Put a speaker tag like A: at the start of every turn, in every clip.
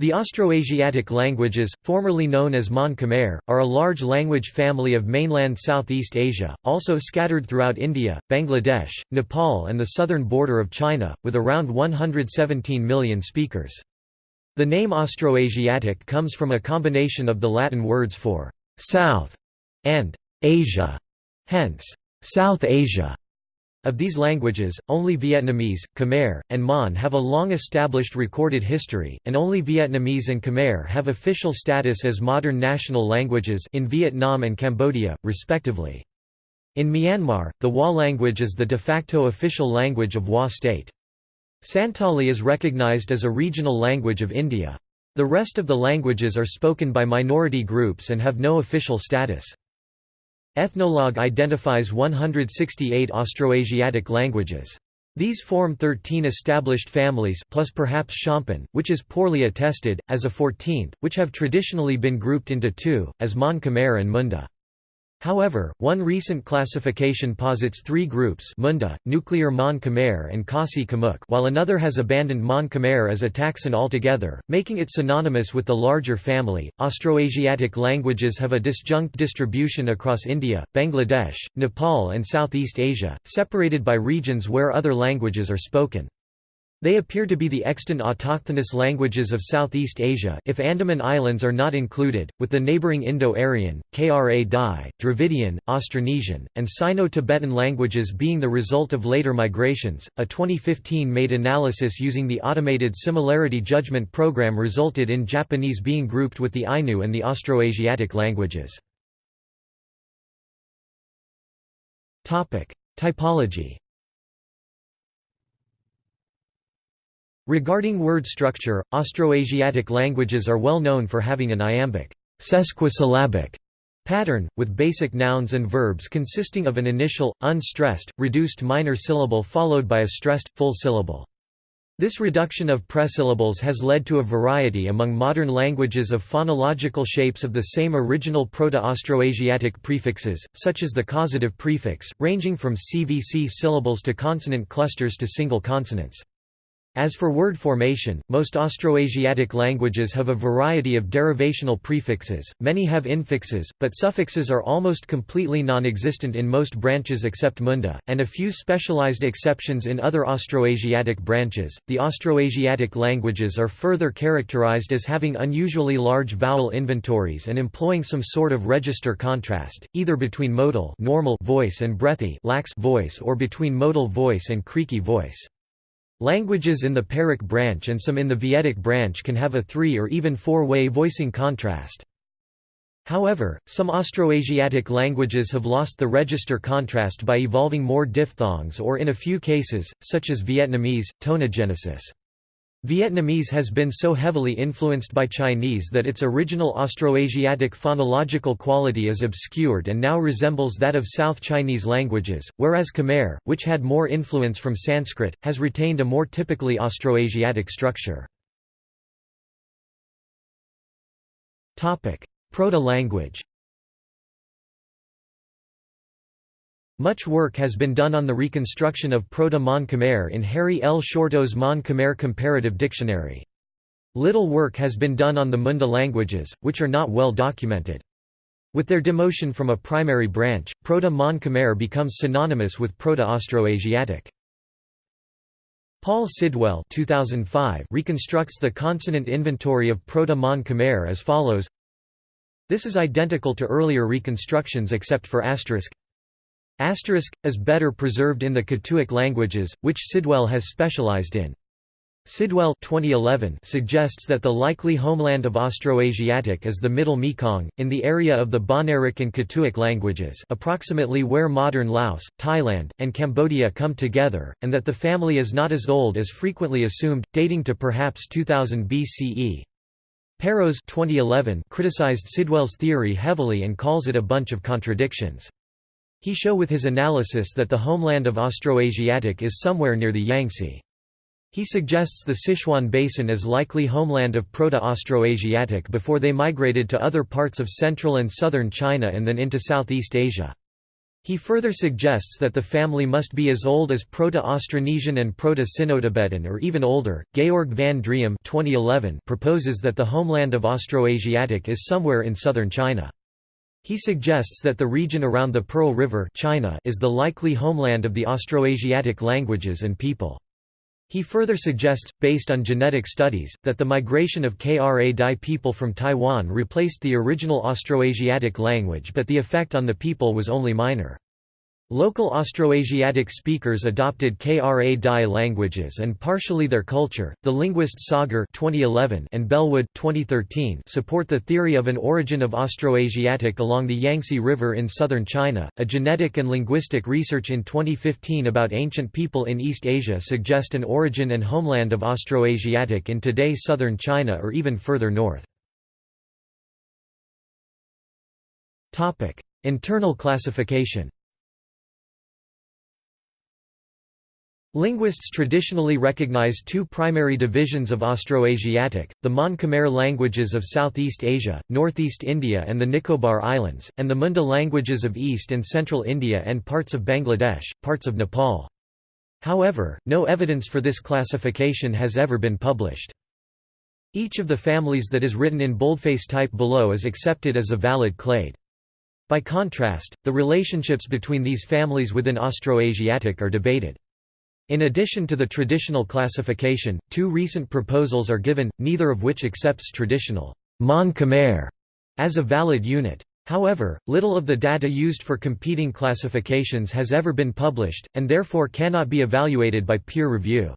A: The Austroasiatic languages, formerly known as Mon Khmer, are a large language family of mainland Southeast Asia, also scattered throughout India, Bangladesh, Nepal and the southern border of China, with around 117 million speakers. The name Austroasiatic comes from a combination of the Latin words for «south» and «Asia», hence «South Asia». Of these languages, only Vietnamese, Khmer, and Mon have a long-established recorded history, and only Vietnamese and Khmer have official status as modern national languages in Vietnam and Cambodia, respectively. In Myanmar, the Wa language is the de facto official language of Wa state. Santali is recognized as a regional language of India. The rest of the languages are spoken by minority groups and have no official status. Ethnologue identifies 168 Austroasiatic languages. These form 13 established families plus perhaps Shompen, which is poorly attested, as a 14th, which have traditionally been grouped into two, as Mon Khmer and Munda. However, one recent classification posits three groups Munda, nuclear Mon Khmer and Khasi Khmuic while another has abandoned Mon Khmer as a taxon altogether, making it synonymous with the larger family. Austroasiatic languages have a disjunct distribution across India, Bangladesh, Nepal and Southeast Asia, separated by regions where other languages are spoken. They appear to be the extant autochthonous languages of Southeast Asia if Andaman Islands are not included, with the neighbouring Indo-Aryan, Kra Dai, Dravidian, Austronesian, and Sino-Tibetan languages being the result of later migrations. A 2015 made analysis using the automated similarity judgment program resulted in Japanese being grouped with the Ainu and the Austroasiatic languages. Typology Regarding word structure, Austroasiatic languages are well known for having an iambic sesquisyllabic pattern, with basic nouns and verbs consisting of an initial, unstressed, reduced minor syllable followed by a stressed, full syllable. This reduction of presyllables has led to a variety among modern languages of phonological shapes of the same original Proto-Austroasiatic prefixes, such as the causative prefix, ranging from CVC syllables to consonant clusters to single consonants. As for word formation, most Austroasiatic languages have a variety of derivational prefixes, many have infixes, but suffixes are almost completely non-existent in most branches except Munda, and a few specialized exceptions in other Austroasiatic branches. The Austroasiatic languages are further characterized as having unusually large vowel inventories and employing some sort of register contrast, either between modal normal voice and breathy lax voice or between modal voice and creaky voice. Languages in the Pearic branch and some in the Vietic branch can have a three- or even four-way voicing contrast. However, some Austroasiatic languages have lost the register contrast by evolving more diphthongs or in a few cases, such as Vietnamese, tonogenesis. Vietnamese has been so heavily influenced by Chinese that its original Austroasiatic phonological quality is obscured and now resembles that of South Chinese languages, whereas Khmer, which had more influence from Sanskrit, has retained a more typically Austroasiatic structure. Proto-language Much work has been done on the reconstruction of Proto-Mon Khmer in Harry L. Shorto's Mon Khmer Comparative Dictionary. Little work has been done on the Munda languages, which are not well documented. With their demotion from a primary branch, Proto-Mon Khmer becomes synonymous with Proto-Austroasiatic. Paul Sidwell 2005 reconstructs the consonant inventory of Proto-Mon Khmer as follows This is identical to earlier reconstructions except for asterisk Asterisk, is better preserved in the Katuic languages, which Sidwell has specialized in. Sidwell 2011 suggests that the likely homeland of Austroasiatic is the Middle Mekong, in the area of the Bahnaric and Katuic languages approximately where modern Laos, Thailand, and Cambodia come together, and that the family is not as old as frequently assumed, dating to perhaps 2000 BCE. Peiros 2011 criticized Sidwell's theory heavily and calls it a bunch of contradictions. He show with his analysis that the homeland of Austroasiatic is somewhere near the Yangtze. He suggests the Sichuan Basin as likely homeland of Proto-Austroasiatic before they migrated to other parts of central and southern China and then into Southeast Asia. He further suggests that the family must be as old as Proto-Austronesian and Proto-Sino-Tibetan or even older. Georg van Driem 2011 proposes that the homeland of Austroasiatic is somewhere in southern China. He suggests that the region around the Pearl River China is the likely homeland of the Austroasiatic languages and people. He further suggests, based on genetic studies, that the migration of Kra Dai people from Taiwan replaced the original Austroasiatic language but the effect on the people was only minor. Local Austroasiatic speakers adopted Kra Dai languages and partially their culture. The linguists Sagar (2011) and Bellwood (2013) support the theory of an origin of Austroasiatic along the Yangtze River in southern China. A genetic and linguistic research in 2015 about ancient people in East Asia suggest an origin and homeland of Austroasiatic in today southern China or even further north. Topic: Internal classification. Linguists traditionally recognize two primary divisions of Austroasiatic, the Mon-Khmer languages of Southeast Asia, Northeast India and the Nicobar Islands, and the Munda languages of East and Central India and parts of Bangladesh, parts of Nepal. However, no evidence for this classification has ever been published. Each of the families that is written in boldface type below is accepted as a valid clade. By contrast, the relationships between these families within Austroasiatic are debated. In addition to the traditional classification, two recent proposals are given, neither of which accepts traditional Mon Khmer as a valid unit. However, little of the data used for competing classifications has ever been published, and therefore cannot be evaluated by peer review.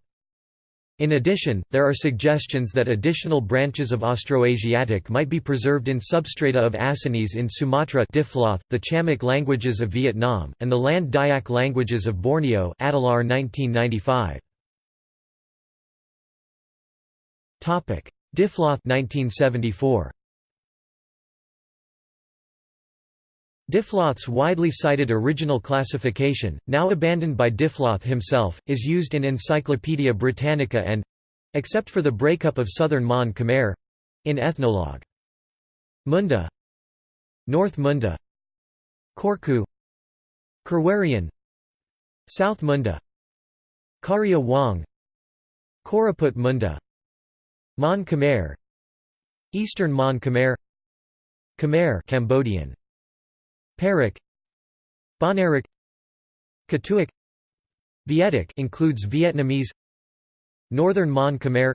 A: In addition, there are suggestions that additional branches of Austroasiatic might be preserved in substrata of Acehnese in Sumatra Diffloth, the Chamic languages of Vietnam, and the Land Dayak languages of Borneo Adelaar 1995. Diffloth 1974. Diffloth's widely cited original classification, now abandoned by Diphtloth himself, is used in Encyclopaedia Britannica and—except for the breakup of southern Mon Khmer—in Ethnologue. Munda North Munda Korku Kherwarian South Munda Kharia Juang Koraput Munda Mon Khmer Eastern Mon Khmer Khmer Cambodian Pearic Bahnaric Katuic Vietic includes Vietnamese. Northern Mon Khmer.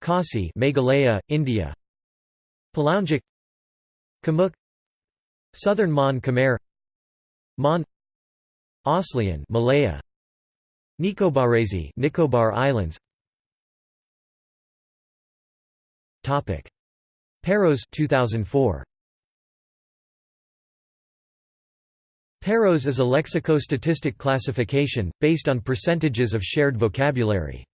A: Khasi Meghalaya, India. Palaungic Khmuic Southern Mon Khmer. Mon. Aslian Malaya. Nicobarese Nicobar Islands. Topic. Peiros 2004 Peiros is a lexicostatistic classification, based on percentages of shared vocabulary.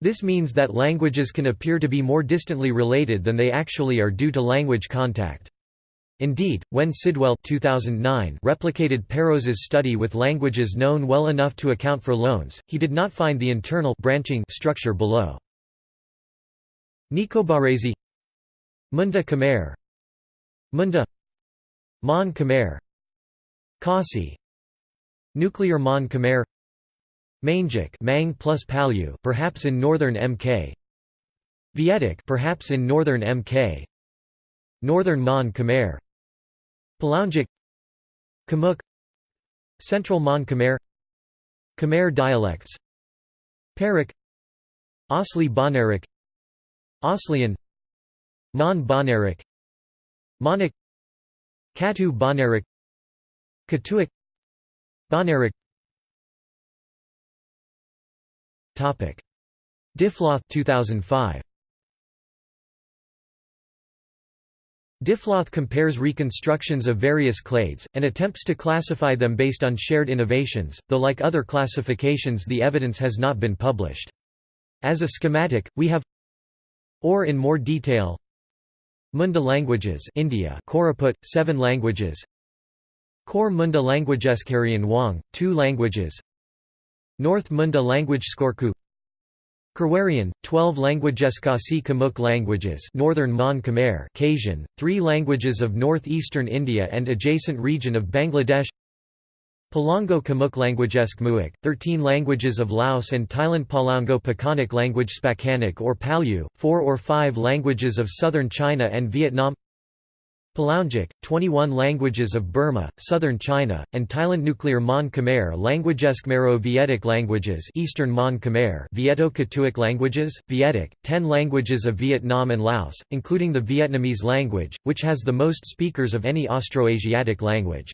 A: This means that languages can appear to be more distantly related than they actually are due to language contact. Indeed, when Sidwell 2009 replicated Peiros's study with languages known well enough to account for loans, he did not find the internal branching structure below. Nicobarese Munda Khmer Munda Mon Khmer Khasi. Nuclear Mon Khmer. Mangic Mang plus perhaps in northern MK Vietic perhaps in northern MK Northern Mon Khmer. Palaungic Khmuic Central Mon Khmer. Khmer dialects. Pearic Asli Bahnaric Aslian Mon Bahnaric Monic. Katu Bahnaric Katuic Bahnaric Topic. Diffloth 2005 Diffloth compares reconstructions of various clades, and attempts to classify them based on shared innovations, though like other classifications the evidence has not been published. As a schematic, we have Or in more detail Munda languages India Koraput, seven languages Core Munda languages Kharian Juang, two languages. North Munda language Skorku. Kherwarian, 12 languages Khasi Khmuic languages. Northern Mon Khmer Khasian, three languages of northeastern India and adjacent region of Bangladesh. Palaungo Khmuic languagesk Muik, 13 languages of Laos and Thailand. Palaungo Pakanic language Spakanic or Palyu, 4 or 5 languages of southern China and Vietnam Palaungic, 21 languages of Burma, southern China, and Thailand Nuclear Mon Khmer languagesk Maro-Vietic languages Eastern Mon Khmer Vieto-Katuic languages, Vietic, 10 languages of Vietnam and Laos, including the Vietnamese language, which has the most speakers of any Austroasiatic language.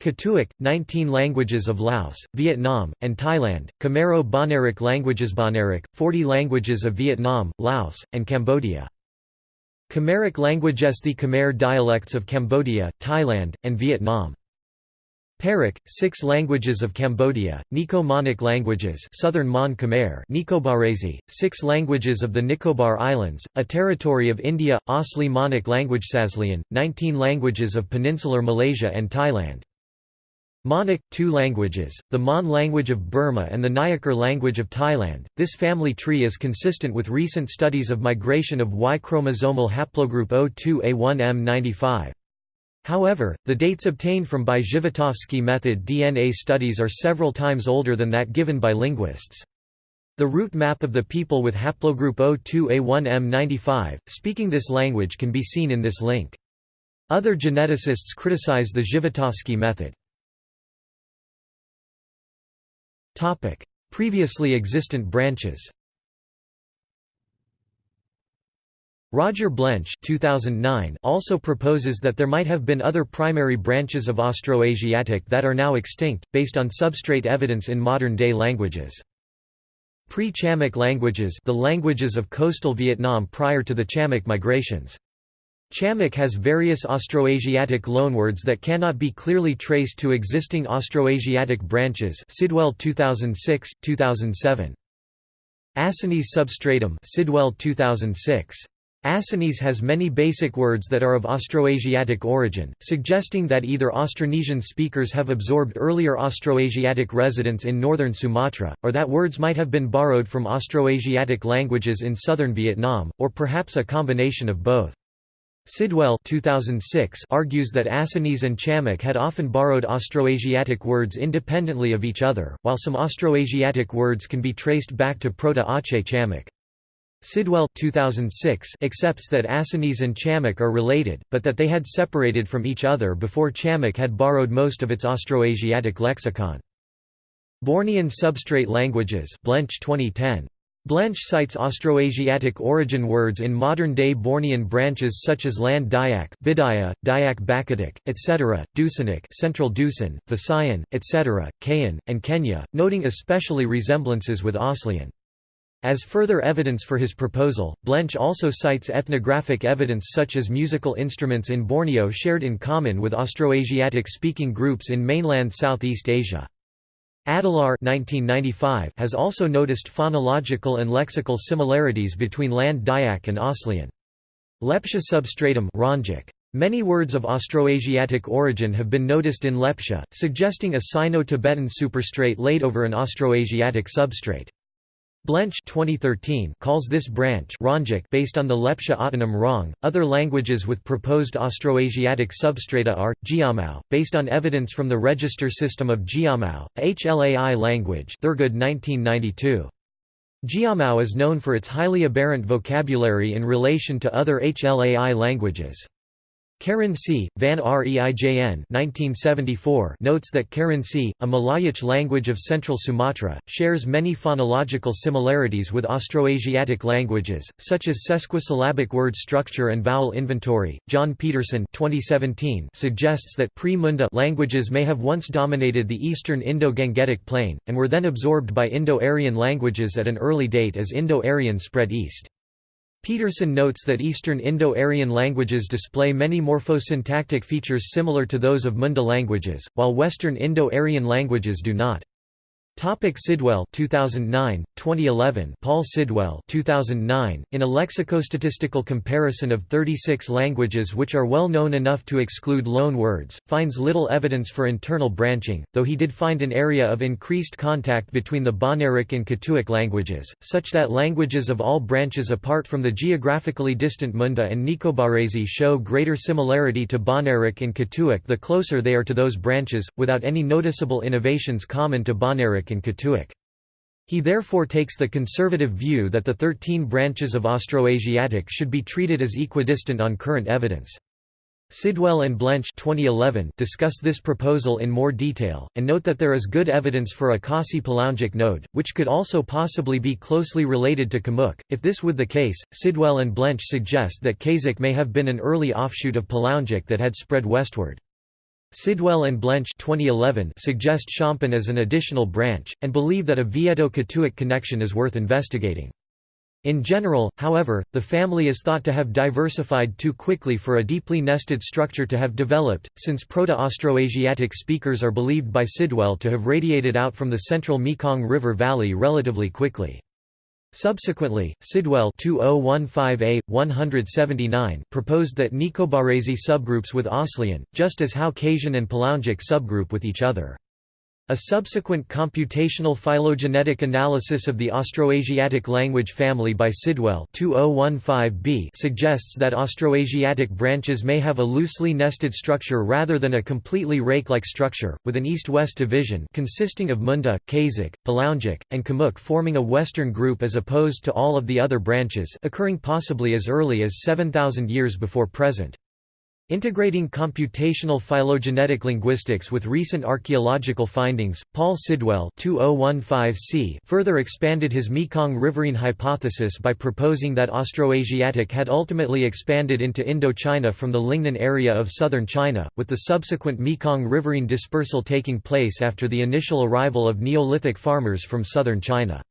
A: Katuic, 19 languages of Laos, Vietnam, and Thailand, Khmero-Bahnaric languages Bahnaric, 40 languages of Vietnam, Laos, and Cambodia. Khmeric languages The Khmer dialects of Cambodia, Thailand, and Vietnam. Pearic, six languages of Cambodia, Nico-Monic languages Southern Mon Khmer Nicobarese, six languages of the Nicobar Islands, a territory of India, Asli Monic language Saslian, 19 languages of Peninsular Malaysia and Thailand. Monic, two languages, the Mon language of Burma and the Nyah Kur language of Thailand. This family tree is consistent with recent studies of migration of Y-chromosomal haplogroup O2A1M95. However, the dates obtained from by Zhivotovsky method DNA studies are several times older than that given by linguists. The root map of the people with haplogroup O2A1M95, speaking this language can be seen in this link. Other geneticists criticize the Zhivotovsky method. Previously existent branches. Roger Blench 2009 also proposes that there might have been other primary branches of Austroasiatic that are now extinct, based on substrate evidence in modern-day languages. Pre-Chamic languages the languages of coastal Vietnam prior to the Chamic migrations. Chamic has various Austroasiatic loanwords that cannot be clearly traced to existing Austroasiatic branches Sidwell 2006, 2007. Acehnese substratum Sidwell 2006. Acehnese has many basic words that are of Austroasiatic origin, suggesting that either Austronesian speakers have absorbed earlier Austroasiatic residents in northern Sumatra, or that words might have been borrowed from Austroasiatic languages in southern Vietnam, or perhaps a combination of both. Sidwell 2006 argues that Acehnese and Chamic had often borrowed Austroasiatic words independently of each other, while some Austroasiatic words can be traced back to Proto-Aceh Chamic. Sidwell 2006 accepts that Acehnese and Chamic are related, but that they had separated from each other before Chamic had borrowed most of its Austroasiatic lexicon. Bornean substrate languages Blench 2010. Blench cites Austroasiatic origin words in modern-day Bornean branches such as Land Dayak, Bidayuh, Dayak Bakatiq, etc., Dusunic, Central Dusun, Visayan, etc., Kayan, and Kenyah, noting especially resemblances with Aslian. As further evidence for his proposal, Blench also cites ethnographic evidence such as musical instruments in Borneo shared in common with Austroasiatic speaking groups in mainland Southeast Asia. Adelaar has also noticed phonological and lexical similarities between Land Dayak and Aslian. Lepcha substratum Many words of Austroasiatic origin have been noticed in Lepcha, suggesting a Sino-Tibetan superstrate laid over an Austroasiatic substrate. Blench 2013 calls this branch based on the Lepcha autonym Rong. Other languages with proposed Austroasiatic substrata are Jiamao, based on evidence from the register system of Jiamao, HLAI language, Thurgood 1992. Jiamao is known for its highly aberrant vocabulary in relation to other HLAI languages. Kerinci, Van Reijn 1974 notes that Kerinci, a Malayic language of central Sumatra, shares many phonological similarities with Austroasiatic languages, such as sesquisyllabic word structure and vowel inventory. John Peterson 2017 suggests that pre-Munda languages may have once dominated the eastern Indo-Gangetic plain, and were then absorbed by Indo-Aryan languages at an early date as Indo-Aryan spread east. Peterson notes that Eastern Indo-Aryan languages display many morphosyntactic features similar to those of Munda languages, while Western Indo-Aryan languages do not. Topic Sidwell 2009 2011 Paul Sidwell 2009 in a lexicostatistical comparison of 36 languages which are well known enough to exclude loan words finds little evidence for internal branching though he did find an area of increased contact between the Bahnaric and Katuic languages such that languages of all branches apart from the geographically distant Munda and Nicobarese show greater similarity to Bahnaric and Katuic the closer they are to those branches without any noticeable innovations common to And Katuic. He therefore takes the conservative view that the thirteen branches of Austroasiatic should be treated as equidistant on current evidence. Sidwell and Blench 2011 discuss this proposal in more detail, and note that there is good evidence for a Khasi-Palaungic node, which could also possibly be closely related to Khmuic. If this would the case, Sidwell and Blench suggest that Khasic may have been an early offshoot of Palaungic that had spread westward. Sidwell and Blench 2011 suggest Shompen as an additional branch, and believe that a Vieto-Katuic connection is worth investigating. In general, however, the family is thought to have diversified too quickly for a deeply nested structure to have developed, since Proto-Austroasiatic speakers are believed by Sidwell to have radiated out from the central Mekong River valley relatively quickly. Subsequently, Sidwell 2015a, 179 proposed that Nicobarese subgroups with Aslian, just as Caucasian and Palaungic subgroup with each other. A subsequent computational phylogenetic analysis of the Austroasiatic language family by Sidwell 2015b suggests that Austroasiatic branches may have a loosely nested structure rather than a completely rake-like structure, with an east-west division consisting of Munda, Kazakh, Palaungic, and Khmuic forming a western group as opposed to all of the other branches occurring possibly as early as 7,000 years before present. Integrating computational phylogenetic linguistics with recent archaeological findings, Paul Sidwell 2015c further expanded his Mekong riverine hypothesis by proposing that Austroasiatic had ultimately expanded into Indochina from the Lingnan area of southern China, with the subsequent Mekong riverine dispersal taking place after the initial arrival of Neolithic farmers from southern China.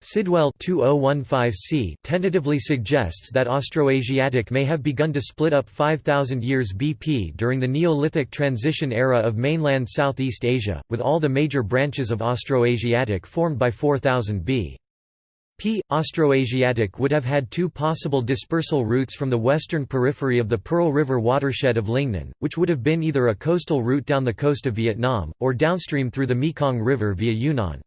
A: Sidwell 2015c tentatively suggests that Austroasiatic may have begun to split up 5000 years BP during the Neolithic transition era of mainland Southeast Asia, with all the major branches of Austroasiatic formed by 4000 B. P. Austroasiatic would have had two possible dispersal routes from the western periphery of the Pearl River watershed of Lingnan, which would have been either a coastal route down the coast of Vietnam, or downstream through the Mekong River via Yunnan.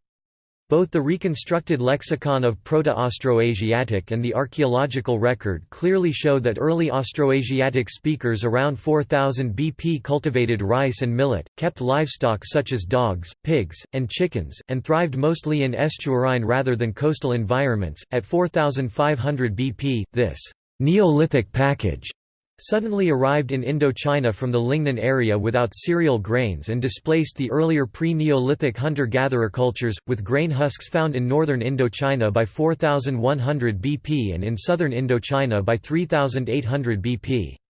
A: Both the reconstructed lexicon of Proto-Austroasiatic and the archaeological record clearly show that early Austroasiatic speakers around 4000 BP cultivated rice and millet, kept livestock such as dogs, pigs, and chickens, and thrived mostly in estuarine rather than coastal environments. At 4500 BP, this Neolithic package suddenly arrived in Indochina from the Lingnan area without cereal grains and displaced the earlier pre-Neolithic hunter-gatherer cultures, with grain husks found in northern Indochina by 4100 BP and in southern Indochina by 3800 BP.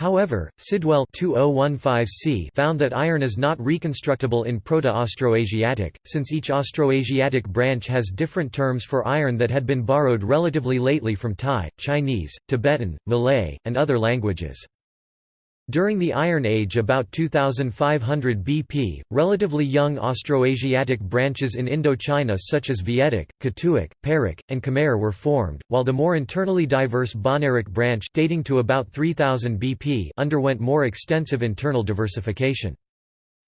A: However, Sidwell 2015c found that iron is not reconstructible in Proto-Austroasiatic, since each Austroasiatic branch has different terms for iron that had been borrowed relatively lately from Thai, Chinese, Tibetan, Malay, and other languages. During the Iron Age about 2500 BP, relatively young Austroasiatic branches in Indochina such as Vietic, Katuic, Pearic, and Khmer were formed, while the more internally diverse Bahnaric branch dating to about 3000 BP underwent more extensive internal diversification.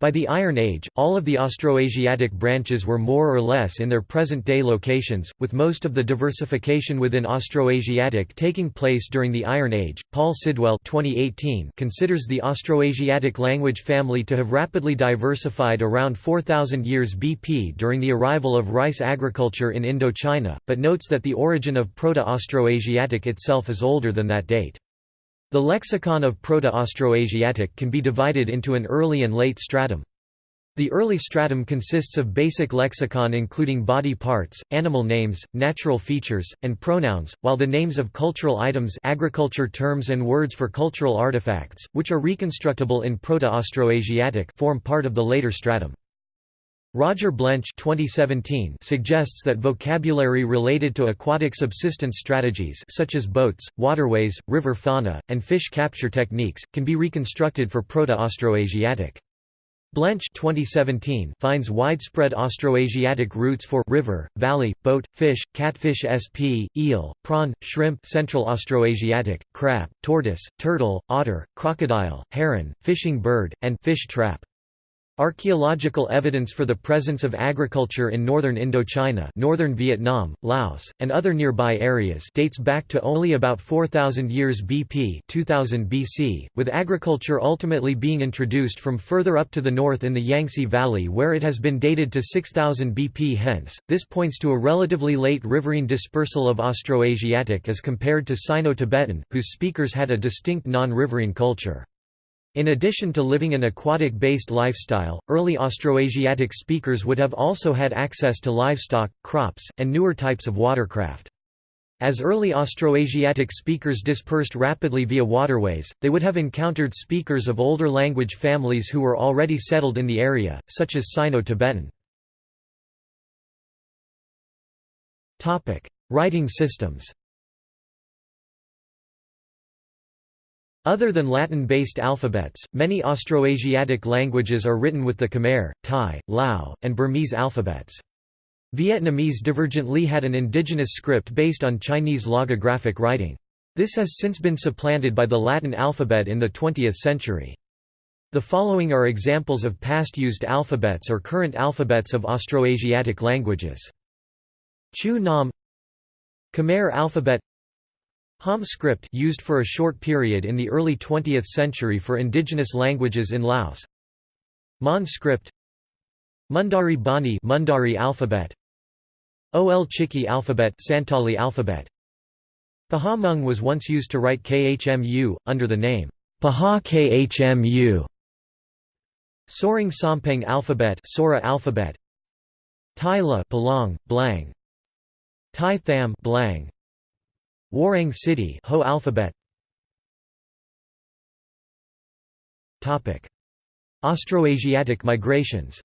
A: By the Iron Age, all of the Austroasiatic branches were more or less in their present-day locations, with most of the diversification within Austroasiatic taking place during the Iron Age. Paul Sidwell 2018 considers the Austroasiatic language family to have rapidly diversified around 4000 years BP during the arrival of rice agriculture in Indochina, but notes that the origin of Proto-Austroasiatic itself is older than that date. The lexicon of Proto-Austroasiatic can be divided into an early and late stratum. The early stratum consists of basic lexicon including body parts, animal names, natural features, and pronouns, while the names of cultural items agriculture terms and words for cultural artifacts, which are reconstructable in Proto-Austroasiatic form part of the later stratum. Roger Blench 2017 suggests that vocabulary related to aquatic subsistence strategies such as boats, waterways, river fauna, and fish capture techniques, can be reconstructed for Proto-Austroasiatic. Blench 2017 finds widespread Austroasiatic roots for river, valley, boat, fish, catfish sp, eel, prawn, shrimp Central Austroasiatic, crab, tortoise, turtle, otter, crocodile, heron, fishing bird, and fish trap. Archaeological evidence for the presence of agriculture in northern Indochina northern Vietnam, Laos, and other nearby areas dates back to only about 4000 years BP 2000 BC, with agriculture ultimately being introduced from further up to the north in the Yangtze Valley where it has been dated to 6000 BP hence, this points to a relatively late riverine dispersal of Austroasiatic as compared to Sino-Tibetan, whose speakers had a distinct non-riverine culture. In addition to living an aquatic-based lifestyle, early Austroasiatic speakers would have also had access to livestock, crops, and newer types of watercraft. As early Austroasiatic speakers dispersed rapidly via waterways, they would have encountered speakers of older language families who were already settled in the area, such as Sino-Tibetan. Writing systems Other than Latin-based alphabets, many Austroasiatic languages are written with the Khmer, Thai, Lao, and Burmese alphabets. Vietnamese divergently had an indigenous script based on Chinese logographic writing. This has since been supplanted by the Latin alphabet in the 20th century. The following are examples of past used alphabets or current alphabets of Austroasiatic languages. Chữ Nôm Khmer alphabet Ham script used for a short period in the early 20th century for indigenous languages in Laos. Mon script. Mundari Bani Mundari alphabet. Ol Chiki alphabet Santali alphabet. Pahawh Hmong was once used to write Khmu, under the name Pahawh Khmu. Sorang Sompeng alphabet Sora alphabet. Tyla Palaung, Blang. Tai Tham Blang Warang Citi Ho alphabet Topic Austroasiatic migrations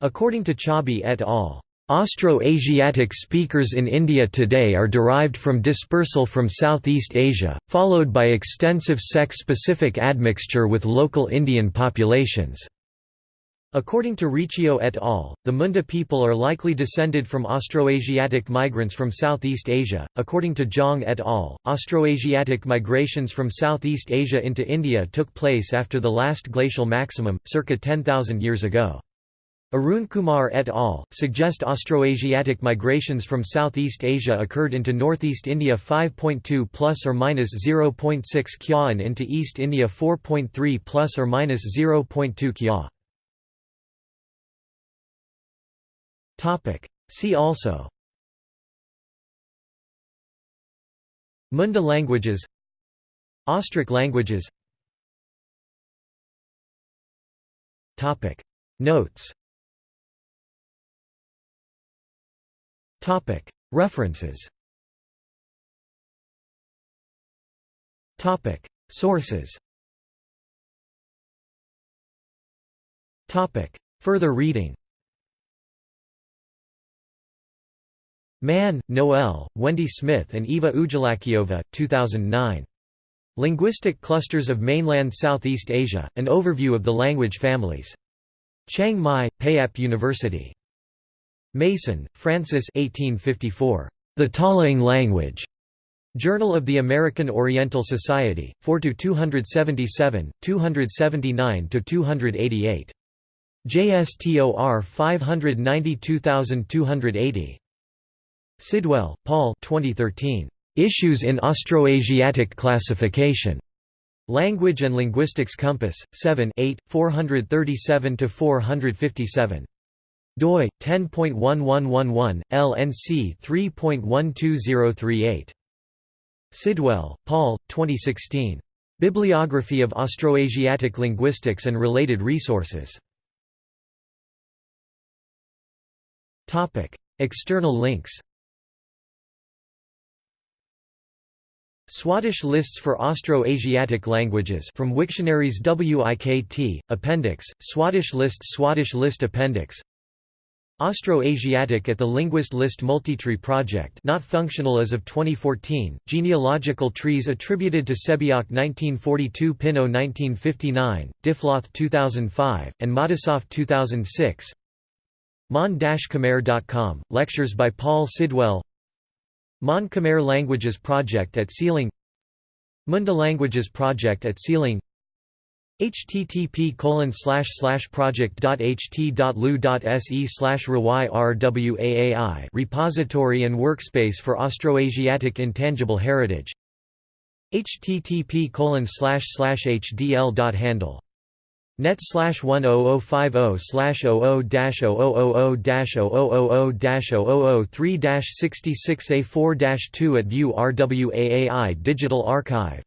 A: According to Chaubey et al. Austroasiatic speakers in India today are derived from dispersal from Southeast Asia, followed by extensive sex-specific admixture with local Indian populations. According to Riccio et al., the Munda people are likely descended from Austroasiatic migrants from Southeast Asia. According to Zhang et al., Austroasiatic migrations from Southeast Asia into India took place after the last glacial maximum, circa 10,000 years ago. Arun Kumar et al. suggest Austroasiatic migrations from Southeast Asia occurred into Northeast India 5.2 plus or minus 0.6 kya and into East India 4.3 plus or minus 0.2 kya. Topic. See also Munda languages Austric languages Topic. Notes Topic. References Topic. Sources Topic. Further reading Mann, Noel, Wendy Smith and Eva Ujlakyova, 2009. Linguistic Clusters of Mainland Southeast Asia, An Overview of the Language Families. Chiang Mai, Payap University. Mason, Francis 1854. The Talaing Language. Journal of the American Oriental Society, 4–277, 279–288. JSTOR 592280. Sidwell, Paul 2013. Issues in Austroasiatic Classification. Language and Linguistics Compass, 7 8, 437–457. doi, 10.1111, LNC 3.12038. Sidwell, Paul, 2016. Bibliography of Austroasiatic Linguistics and Related Resources. External links Swadesh lists for Austro-Asiatic languages from Wiktionaries WIKT, Appendix, Swadesh lists Swadesh list Appendix. Austroasiatic at the Linguist List Multitree Project not functional as of 2014, genealogical trees attributed to Sebeok 1942 Pinnow 1959, Diffloth 2005, and Matisoff 2006 Mon-Khmer.com, lectures by Paul Sidwell Mon Khmer Languages Project at SEAlang Munda Languages Project at SEAlang http project.ht.lu.se slash slash project dot ht dot lu dot se slash rwaai repository and workspace for Austroasiatic intangible heritage http net slash slash 00 dash 0000 dash 0000 dash 003 dash 66 a 4 dash 2 at View RWAAI Digital Archive